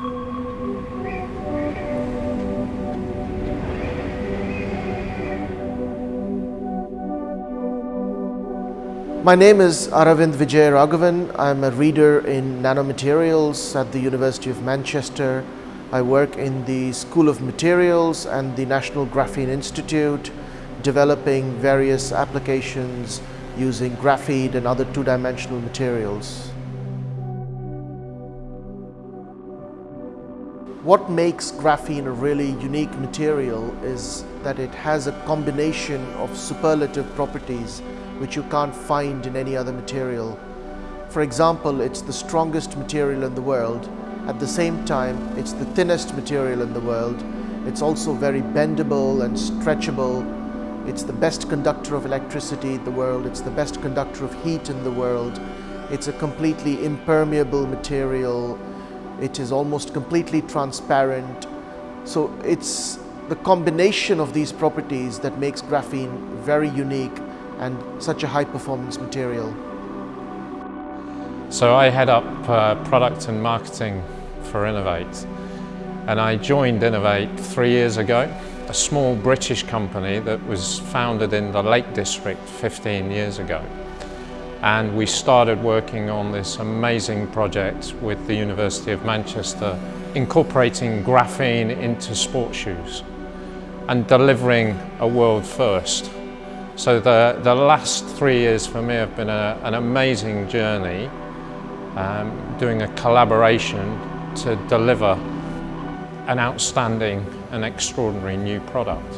My name is Aravind Vijayaraghavan. I'm a reader in nanomaterials at the University of Manchester. I work in the School of Materials and the National Graphene Institute, developing various applications using graphene and other two-dimensional materials. What makes graphene a really unique material is that it has a combination of superlative properties which you can't find in any other material. For example, it's the strongest material in the world. At the same time, it's the thinnest material in the world. It's also very bendable and stretchable. It's the best conductor of electricity in the world. It's the best conductor of heat in the world. It's a completely impermeable material. It is almost completely transparent. So it's the combination of these properties that makes graphene very unique and such a high performance material. So I head up uh, product and marketing for Inov-8 and I joined Inov-8 three years ago, a small British company that was founded in the Lake District 15 years ago. And we started working on this amazing project with the University of Manchester, incorporating graphene into sports shoes and delivering a world first so the, the last three years for me have been a, an amazing journey, um, doing a collaboration to deliver an outstanding and extraordinary new product.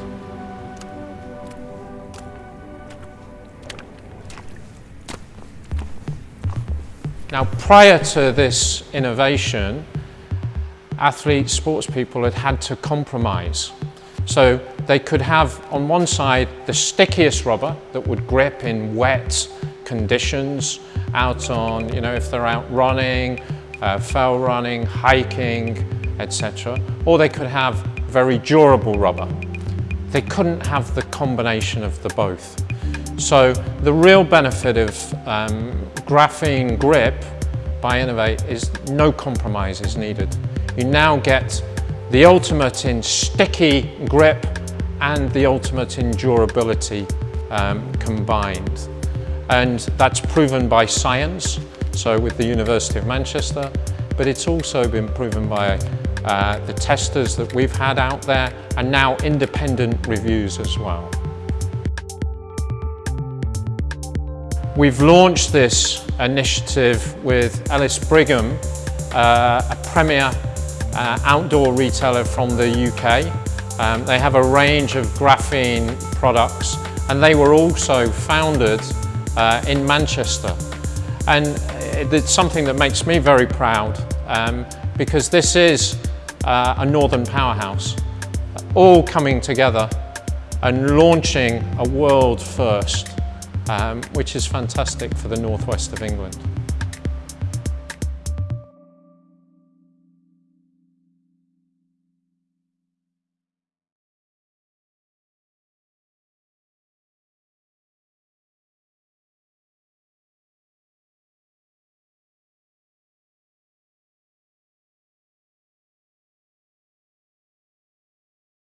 Now prior to this innovation, athletes, sports people had had to compromise. So they could have on one side the stickiest rubber that would grip in wet conditions out on, you know, if they're out running, uh, fell running, hiking, etc. Or they could have very durable rubber. They couldn't have the combination of the both. So the real benefit of um, graphene grip by Inov-8 is no compromise is needed. You now get the ultimate in sticky grip and the ultimate in durability um, combined. And that's proven by science, so with the University of Manchester, but it's also been proven by uh, the testers that we've had out there and now independent reviews as well. We've launched this initiative with Ellis Brigham, uh, a premier uh, outdoor retailer from the UK um, they have a range of graphene products and they were also founded uh, in Manchester. And it's something that makes me very proud um, because this is uh, a northern powerhouse, all coming together and launching a world first, um, which is fantastic for the northwest of England.